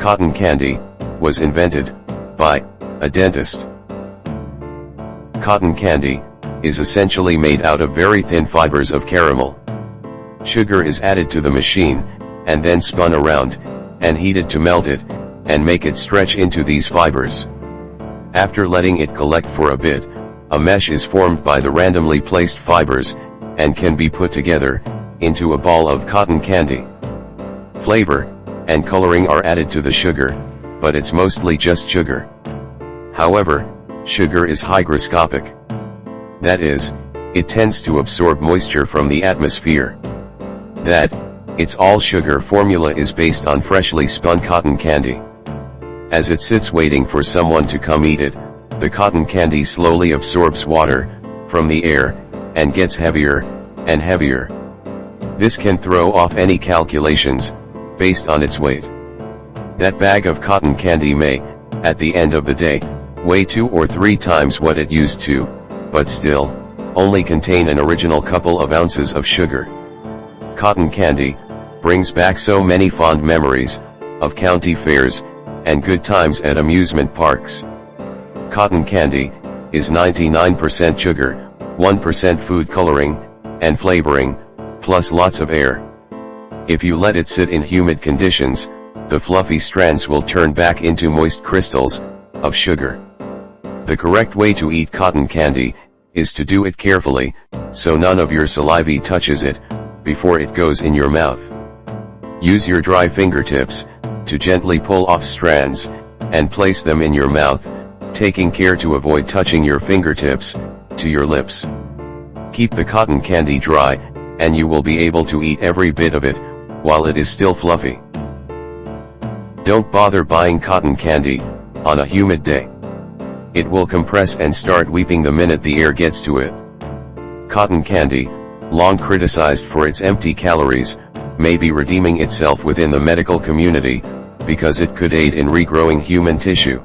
Cotton candy, was invented, by, a dentist. Cotton candy, is essentially made out of very thin fibers of caramel. Sugar is added to the machine, and then spun around, and heated to melt it, and make it stretch into these fibers. After letting it collect for a bit, a mesh is formed by the randomly placed fibers, and can be put together, into a ball of cotton candy. Flavor, and coloring are added to the sugar, but it's mostly just sugar. However, sugar is hygroscopic. That is, it tends to absorb moisture from the atmosphere. That, its all sugar formula is based on freshly spun cotton candy. As it sits waiting for someone to come eat it, the cotton candy slowly absorbs water, from the air, and gets heavier, and heavier. This can throw off any calculations, based on its weight. That bag of cotton candy may, at the end of the day, weigh two or three times what it used to, but still, only contain an original couple of ounces of sugar. Cotton candy, brings back so many fond memories, of county fairs, and good times at amusement parks. Cotton candy, is 99% sugar, 1% food coloring, and flavoring, plus lots of air. If you let it sit in humid conditions, the fluffy strands will turn back into moist crystals, of sugar. The correct way to eat cotton candy, is to do it carefully, so none of your saliva touches it, before it goes in your mouth. Use your dry fingertips, to gently pull off strands, and place them in your mouth, taking care to avoid touching your fingertips, to your lips. Keep the cotton candy dry, and you will be able to eat every bit of it, while it is still fluffy. Don't bother buying cotton candy, on a humid day. It will compress and start weeping the minute the air gets to it. Cotton candy, long criticized for its empty calories, may be redeeming itself within the medical community, because it could aid in regrowing human tissue.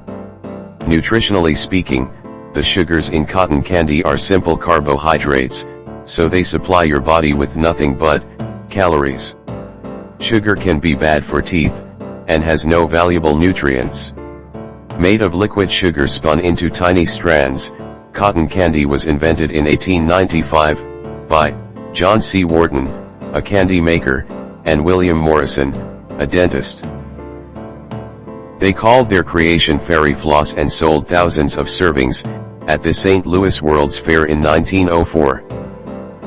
Nutritionally speaking, the sugars in cotton candy are simple carbohydrates, so they supply your body with nothing but, calories. Sugar can be bad for teeth, and has no valuable nutrients. Made of liquid sugar spun into tiny strands, cotton candy was invented in 1895, by, John C. Wharton, a candy maker, and William Morrison, a dentist. They called their creation fairy floss and sold thousands of servings, at the St. Louis World's Fair in 1904.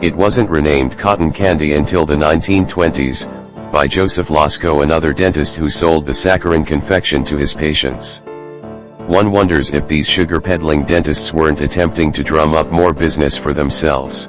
It wasn't renamed cotton candy until the 1920s, by Joseph Lascaux another dentist who sold the saccharin confection to his patients. One wonders if these sugar peddling dentists weren't attempting to drum up more business for themselves.